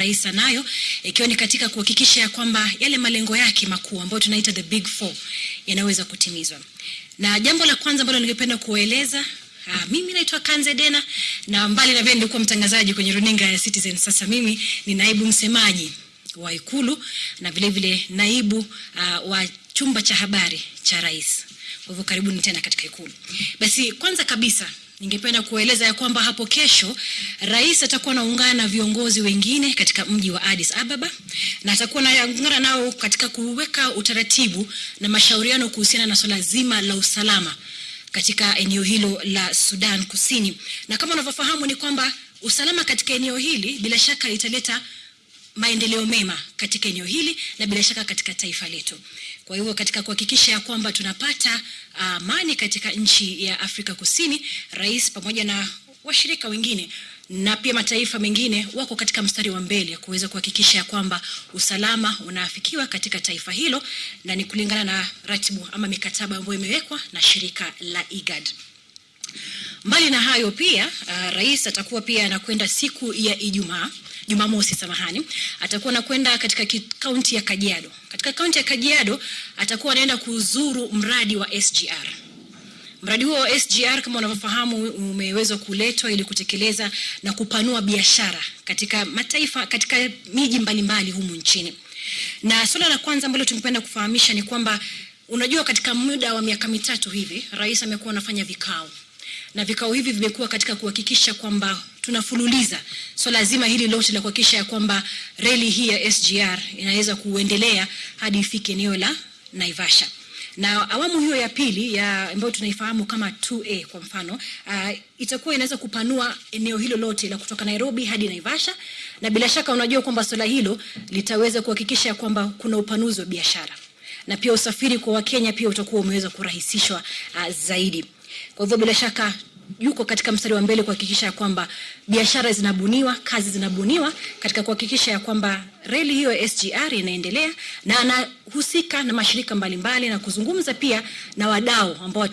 rais anayo ikiwa ni katika kuhakikisha ya kwamba yale malengo yake makuu ambayo tunaita the big four yanaweza kutimizwa. Na jambo la kwanza ambalo ningependa kueleza Ah, mimi naitwa Kanze Dena na mbali na vile nilikuwa mtangazaji kwenye runinga ya Citizen, sasa mimi ni naibu msemaji wa Ikulu na vile vile naibu uh, wa chumba cha habari cha rais. Kwa hivyo karibuni tena katika Ikulu. Basi kwanza kabisa ningependa kueleza ya kwamba hapo kesho rais atakuwa anaungana na viongozi wengine katika mji wa Addis Ababa na atakuwa anaungana nao katika kuweka utaratibu na mashauriano kuhusiana na swala zima la usalama katika eneo hilo la Sudan Kusini. Na kama unavyofahamu ni kwamba usalama katika eneo hili bila shaka italeta maendeleo mema katika eneo hili na bila shaka katika taifa letu. Kwa hivyo katika kuhakikisha ya kwamba tunapata amani uh, katika nchi ya Afrika Kusini, rais pamoja na washirika wengine na pia mataifa mengine wako katika mstari wa mbele kuweza kuhakikisha ya kwamba usalama unaafikiwa katika taifa hilo, na ni kulingana na ratibu ama mikataba ambayo imewekwa na shirika la IGAD. Mbali na hayo pia uh, rais atakuwa pia anakwenda siku ya Ijumaa Jumamosi, samahani, atakuwa anakwenda katika kaunti ya Kajiado. Katika kaunti ya Kajiado atakuwa anaenda kuzuru mradi wa SGR. Mradi huo wa SGR kama unavyofahamu umeweza kuletwa ili kutekeleza na kupanua biashara katika mataifa katika miji mbalimbali humu nchini. Na suala la kwanza ambalo tungependa kufahamisha ni kwamba unajua, katika muda wa miaka mitatu hivi rais amekuwa anafanya vikao na vikao hivi vimekuwa katika kuhakikisha kwamba tunafululiza so zima hili lote la kuhakikisha ya kwamba reli hii ya SGR inaweza kuendelea hadi ifike eneo la Naivasha. Na awamu hiyo ya pili ya ambayo tunaifahamu kama 2A kwa mfano uh, itakuwa inaweza kupanua eneo hilo lote la kutoka Nairobi hadi Naivasha, na bila shaka unajua kwamba swala hilo litaweza kuhakikisha kwamba kuna upanuzi wa biashara. Na pia usafiri kwa Wakenya pia utakuwa umeweza kurahisishwa uh, zaidi. Kwa hivyo bila shaka yuko katika mstari wa mbele kuhakikisha ya kwamba biashara zinabuniwa, kazi zinabuniwa katika kuhakikisha ya kwamba reli hiyo SGR inaendelea, na anahusika na mashirika mbalimbali mbali, na kuzungumza pia na wadau ambao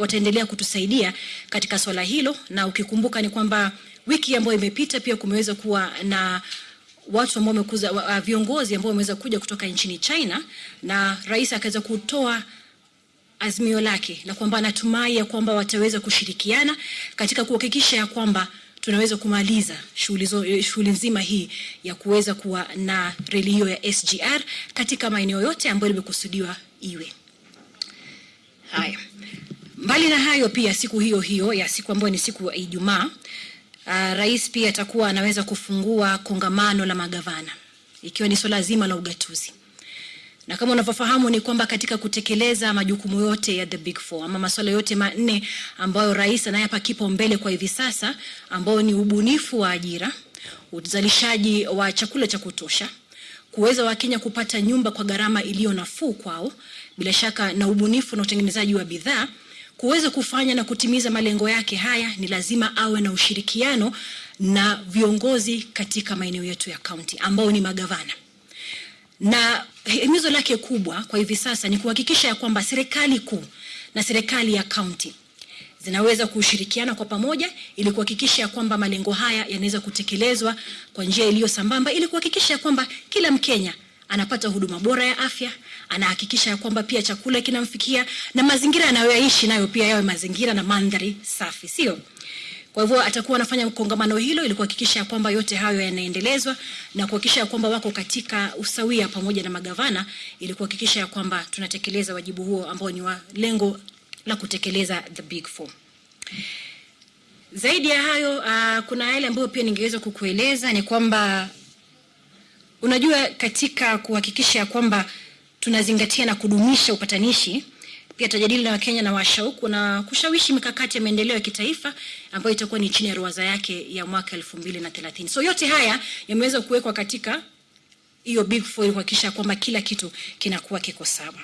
wataendelea kutusaidia katika swala hilo. Na ukikumbuka ni kwamba wiki ambayo imepita pia kumeweza kuwa na watu ambao wamekuza viongozi ambao wameweza kuja kutoka nchini China na rais akaweza kutoa azimio lake na kwamba anatumai ya kwamba wataweza kushirikiana katika kuhakikisha ya kwamba tunaweza kumaliza shughuli nzima hii ya kuweza kuwa na reli hiyo ya SGR katika maeneo yote ambayo limekusudiwa iwe. Haya, mbali na hayo, pia siku hiyo hiyo ya siku ambayo ni siku ya Ijumaa, uh, rais pia atakuwa anaweza kufungua kongamano la magavana ikiwa ni swala zima la ugatuzi na kama unavyofahamu ni kwamba katika kutekeleza majukumu yote ya the big four ama masuala yote manne ambayo rais anayapa kipaumbele kwa hivi sasa, ambayo ni ubunifu wa ajira, uzalishaji wa chakula cha kutosha, kuweza Wakenya kupata nyumba kwa gharama iliyo nafuu kwao, bila shaka na ubunifu na utengenezaji wa bidhaa, kuweza kufanya na kutimiza malengo yake haya, ni lazima awe na ushirikiano na viongozi katika maeneo yetu ya kaunti ambao ni magavana. Na himizo lake kubwa kwa hivi sasa ni kuhakikisha ya kwamba serikali kuu na serikali ya kaunti zinaweza kushirikiana kwa pamoja ili kuhakikisha ya kwamba malengo haya yanaweza kutekelezwa kwa njia iliyo sambamba ili kuhakikisha ya kwamba kila Mkenya anapata huduma bora ya afya, anahakikisha ya kwamba pia chakula kinamfikia na mazingira anayoishi nayo pia yawe mazingira na mandhari safi, sio? Kwa hivyo atakuwa anafanya kongamano hilo ili kuhakikisha kwamba yote hayo yanaendelezwa na kuhakikisha kwamba wako katika usawia pamoja na magavana ili kuhakikisha kwamba tunatekeleza wajibu huo ambao ni wa lengo la kutekeleza the big four. Zaidi ya hayo, uh, kuna yale ambayo pia ningeweza kukueleza ni kwamba unajua, katika kuhakikisha kwamba tunazingatia na kudumisha upatanishi pia tajadili na Wakenya na washauku na kushawishi mikakati ya maendeleo ya kitaifa ambayo itakuwa ni chini ya ruwaza yake ya mwaka elfu mbili na thelathini. So yote haya yameweza kuwekwa katika hiyo big four kuhakikisha kwamba kila kitu kinakuwa kiko sawa.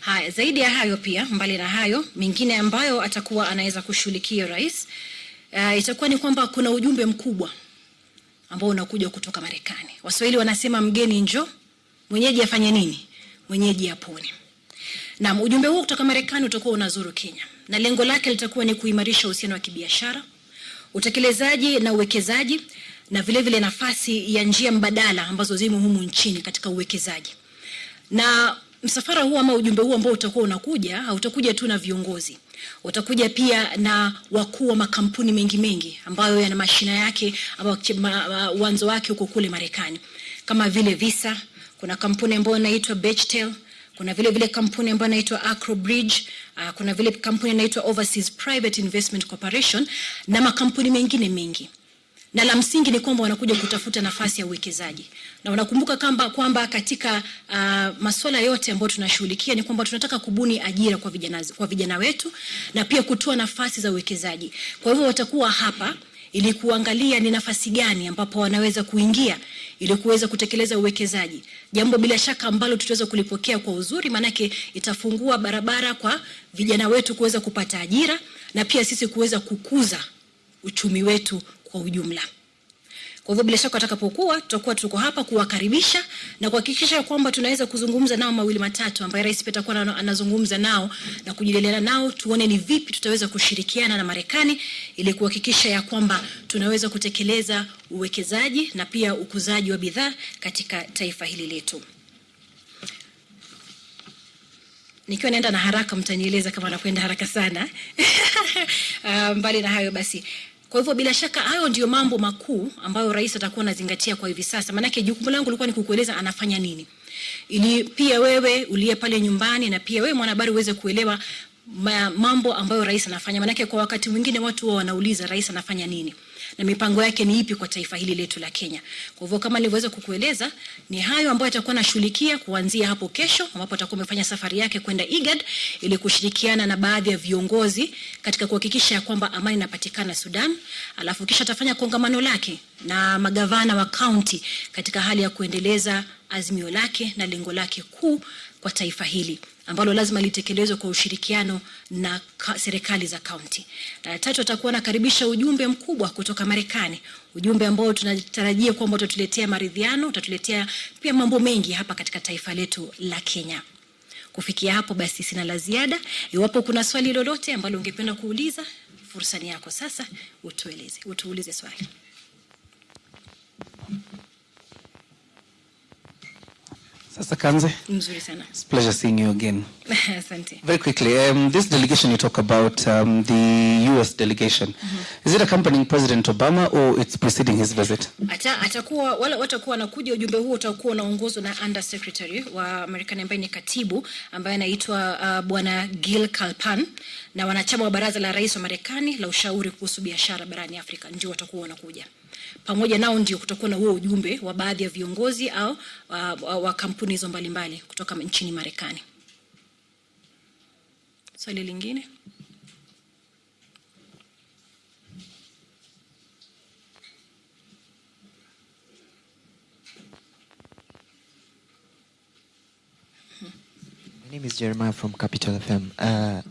Haya, zaidi ya hayo pia, mbali na hayo mengine ambayo atakuwa anaweza kushughulikia rais, uh, itakuwa ni kwamba kuna ujumbe mkubwa ambao unakuja kutoka Marekani. Waswahili wanasema mgeni njo, mwenyeji afanye nini? Mwenyeji apone. Na ujumbe huu kutoka Marekani utakuwa unazuru Kenya na lengo lake litakuwa ni kuimarisha uhusiano wa kibiashara, utekelezaji na uwekezaji na vile vile nafasi ya njia mbadala ambazo zimo humu nchini katika uwekezaji. Na msafara huu ama ujumbe huu ambao utakuwa unakuja hautakuja tu na viongozi, utakuja pia na wakuu wa makampuni mengi mengi ambayo yana mashina yake ama uwanzo wake huko kule Marekani, kama vile Visa. Kuna kampuni ambayo inaitwa Bechtel kuna vile vile kampuni ambayo inaitwa Acro Bridge, uh, kuna vile kampuni inaitwa Overseas Private Investment Corporation na makampuni mengine mengi na la msingi ni kwamba wanakuja kutafuta nafasi ya uwekezaji, na wanakumbuka kwamba kwamba katika uh, masuala yote ambayo tunashughulikia ni kwamba tunataka kubuni ajira kwa vijana, kwa vijana wetu na pia kutoa nafasi za uwekezaji. Kwa hivyo watakuwa hapa ili kuangalia ni nafasi gani ambapo wanaweza kuingia ili kuweza kutekeleza uwekezaji, jambo bila shaka ambalo tutaweza kulipokea kwa uzuri, maanake itafungua barabara kwa vijana wetu kuweza kupata ajira na pia sisi kuweza kukuza uchumi wetu kwa ujumla. Kwa hivyo bila shaka watakapokuwa tutakuwa tuko hapa kuwakaribisha na kuhakikisha kwamba tunaweza kuzungumza nao mawili matatu ambaye rais pia atakuwa anazungumza nao na kujadiliana nao, tuone ni vipi tutaweza kushirikiana na Marekani ili kuhakikisha ya kwamba tunaweza kutekeleza uwekezaji na pia ukuzaji wa bidhaa katika taifa hili letu. Nikiwa naenda na haraka, mtanieleza kama nakwenda haraka sana. Uh, mbali na hayo basi kwa hivyo bila shaka hayo ndio mambo makuu ambayo rais atakuwa anazingatia kwa hivi sasa, maanake jukumu langu lilikuwa ni kukueleza anafanya nini, ili pia wewe uliye pale nyumbani na pia wewe mwanahabari uweze kuelewa mambo ambayo rais anafanya, maanake kwa wakati mwingine watu wao wanauliza rais anafanya nini? Na mipango yake ni ipi kwa taifa hili letu la Kenya. Kwa hivyo kama nilivyoweza kukueleza, ni hayo ambayo atakuwa anashughulikia kuanzia hapo kesho, ambapo atakuwa amefanya safari yake kwenda IGAD ili kushirikiana na baadhi ya viongozi katika kuhakikisha kwamba amani inapatikana Sudan, alafu kisha atafanya kongamano lake na magavana wa kaunti katika hali ya kuendeleza azimio lake na lengo lake kuu kwa taifa hili ambalo lazima litekelezwe kwa ushirikiano na serikali za kaunti. Na tatu, atakuwa anakaribisha ujumbe mkubwa kutoka Marekani, ujumbe ambao tunatarajia kwamba utatuletea maridhiano, utatuletea pia mambo mengi hapa katika taifa letu la Kenya. Kufikia hapo basi, sina la ziada. Iwapo kuna swali lolote ambalo ungependa kuuliza, fursa ni yako sasa, utueleze, utuulize swali. Sasa Kanze. Mzuri sana. It's pleasure seeing you again. Asante. Very quickly, um, this delegation you talk about, um, the US delegation, mm -hmm. is it accompanying President Obama or it's preceding his visit? Ata, atakuwa wala watakuwa wanakuja, ujumbe huo utakuwa unaongozwa na Under Secretary wa Marekani ambaye ni katibu ambaye anaitwa uh, Bwana Gil Kalpan na wanachama wa baraza la rais wa Marekani la ushauri kuhusu biashara barani Afrika ndio watakuwa wanakuja pamoja nao ndio kutakuwa na huo ujumbe wa baadhi ya viongozi au wa, wa kampuni hizo mbalimbali kutoka nchini Marekani. Swali lingine? My name is Jeremiah from Capital FM. Uh,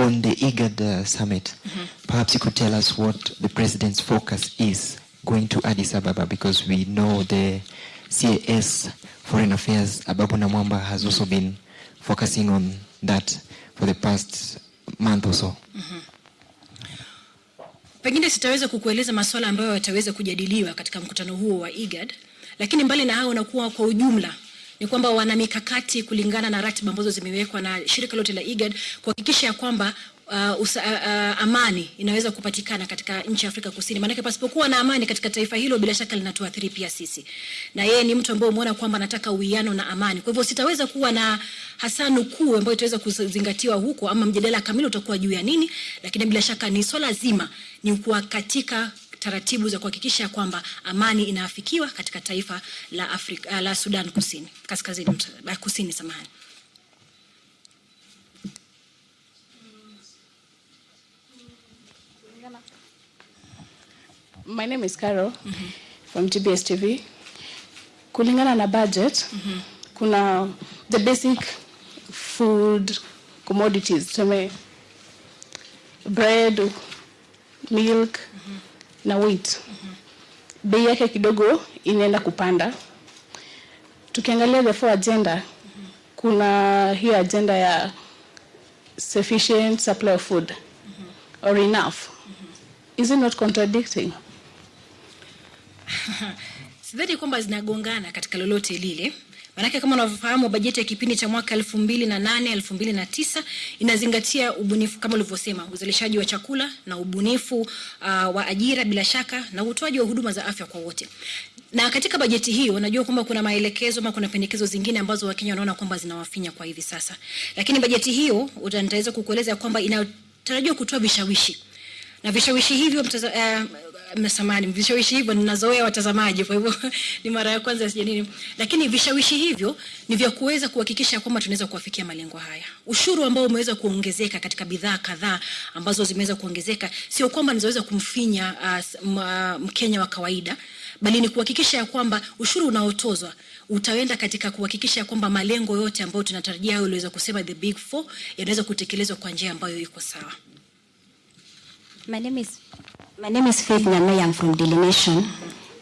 on the IGAD uh, summit, mm -hmm. perhaps you could tell us what the president's focus is going to Addis Ababa because we know the CAS Foreign Affairs, Ababu Namwamba, has also been focusing on that for the past month or so. Mm -hmm. Pengine sitaweza kukueleza masuala ambayo yataweza kujadiliwa katika mkutano huo wa IGAD, lakini mbali na hayo unakuwa kwa ujumla ni kwamba wana mikakati kulingana na ratiba ambazo zimewekwa na shirika lote la IGAD kuhakikisha ya kwamba uh, usa, uh, amani inaweza kupatikana katika nchi ya Afrika Kusini. Maanake pasipokuwa na amani katika taifa hilo, bila shaka linatuathiri pia sisi, na yeye ni mtu ambaye umeona kwamba anataka uwiano na amani. Kwa hivyo sitaweza kuwa na hasa nukuu ambayo itaweza kuzingatiwa huko, ama mjadala kamili utakuwa juu ya nini, lakini bila shaka ni swala zima ni kuwa katika taratibu za kuhakikisha kwamba amani inaafikiwa katika taifa la Afrika, la Sudan Kusini, kaskazini kusini, samahani. My name is Carol mm -hmm. from GBS TV. Kulingana na budget mm -hmm. kuna the basic food commodities, tuseme bread, milk mm -hmm. Na wheat bei yake kidogo inaenda kupanda. Tukiangalia the four agenda kuna hiyo agenda ya sufficient supply of food or enough is it not contradicting? sidhani kwamba zinagongana katika lolote lile Maanake kama unavyofahamu bajeti ya kipindi cha mwaka elfu mbili na nane elfu mbili na tisa inazingatia ubunifu kama ulivyosema, uzalishaji wa chakula na ubunifu uh, wa ajira bila shaka na utoaji wa huduma za afya kwa wote. Na katika bajeti hiyo najua kwamba kuna maelekezo ama kuna pendekezo zingine ambazo Wakenya wanaona kwamba zinawafinya kwa hivi sasa, lakini bajeti hiyo nitaweza kukueleza kwamba inatarajiwa kutoa vishawishi na vishawishi hivyo mtaza, uh, mnasamani vishawishi hivyo ninazoea watazamaji, kwa hivyo ni mara ya kwanza sija nini, lakini vishawishi hivyo ni vya kuweza kuhakikisha kwamba tunaweza kuwafikia malengo haya. Ushuru ambao umeweza kuongezeka katika bidhaa kadhaa ambazo zimeweza kuongezeka, sio kwamba nizoweza kumfinya uh, Mkenya wa kawaida, bali ni kuhakikisha ya kwamba ushuru unaotozwa utaenda katika kuhakikisha kwamba malengo yote ambayo tunatarajia au iliweza kusema the big four yanaweza kutekelezwa kwa njia ambayo iko sawa. My name is my name is Faith Nyamayang from Daily Nation.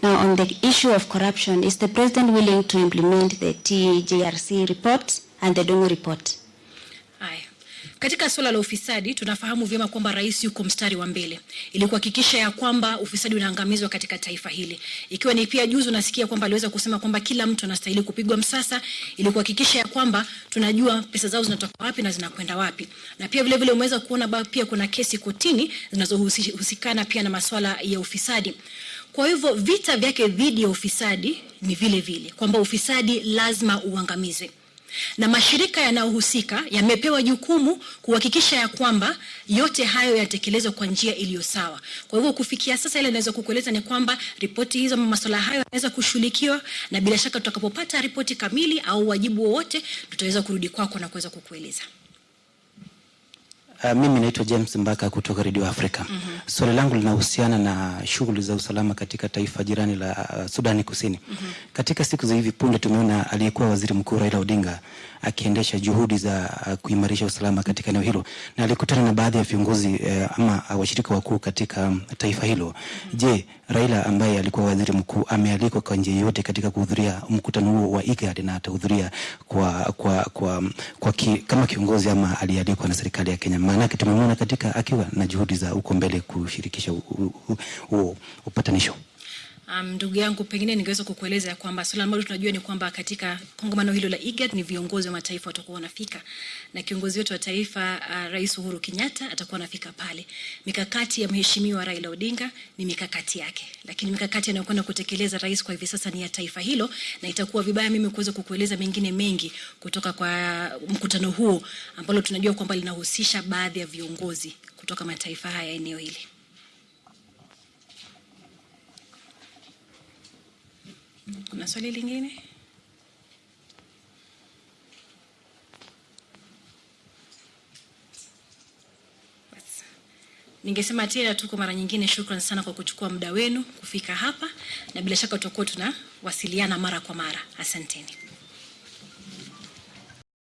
Now, on the issue of corruption, is the president willing to implement the TJRC report and the Dongo report? Katika suala la ufisadi tunafahamu vyema kwamba rais yuko mstari wa mbele. Ili kuhakikisha ya kwamba ufisadi unaangamizwa katika taifa hili, ikiwa ni pia juzi unasikia kwamba aliweza kusema kwamba kila mtu anastahili kupigwa msasa ili kuhakikisha ya kwamba tunajua pesa zao zinatoka wapi na zinakwenda wapi, na pia vile vile umeweza kuona ba, pia kuna kesi kotini zinazohusikana pia na masuala ya ufisadi. Kwa hivyo vita vyake dhidi ya ufisadi ni vile vile. Kwamba ufisadi lazima uangamizwe na mashirika yanayohusika yamepewa jukumu kuhakikisha ya kwamba yote hayo yatekelezwa kwa njia iliyo sawa. Kwa hivyo kufikia sasa, ile naweza kukueleza ni kwamba ripoti hizo masuala hayo yanaweza kushughulikiwa, na bila shaka tutakapopata ripoti kamili au wajibu wowote, tutaweza kurudi kwako na kuweza kukueleza. Uh, mimi naitwa James Mbaka kutoka Radio Africa. Mm -hmm. Swali langu linahusiana na shughuli za usalama katika taifa jirani la uh, Sudani Kusini. Mm -hmm. Katika siku za hivi punde tumeona aliyekuwa Waziri Mkuu Raila Odinga akiendesha juhudi za uh, kuimarisha usalama katika eneo hilo na alikutana na baadhi ya viongozi uh, ama uh, washirika wakuu katika um, taifa hilo. Mm -hmm. Je, Raila ambaye alikuwa waziri mkuu amealikwa kwa njia yoyote katika kuhudhuria mkutano huo wa IGAD na atahudhuria kwa, kwa, kwa, kwa ki, kama kiongozi ama alialikwa na serikali ya Kenya? Maanake tumemwona katika akiwa na juhudi za uko mbele kushirikisha upatanisho. Ndugu um, yangu pengine ningeweza kukueleza kwamba swala ambalo tunajua ni kwamba katika kongamano hilo la IGAD ni viongozi wa mataifa watakuwa wanafika, na kiongozi wetu wa taifa uh, Rais Uhuru Kenyatta atakuwa anafika pale. Mikakati ya mheshimiwa Raila Odinga ni mikakati yake, lakini mikakati anayokwenda kutekeleza rais kwa hivi sasa ni ya taifa hilo, na itakuwa vibaya mimi kuweza kukueleza mengine mengi kutoka kwa mkutano huo ambalo tunajua kwamba linahusisha baadhi ya viongozi kutoka mataifa haya eneo hili. Kuna swali lingine? Ningesema tena tu kwa mara nyingine, shukrani sana kwa kuchukua muda wenu kufika hapa, na bila shaka tutakuwa tunawasiliana mara kwa mara. Asanteni.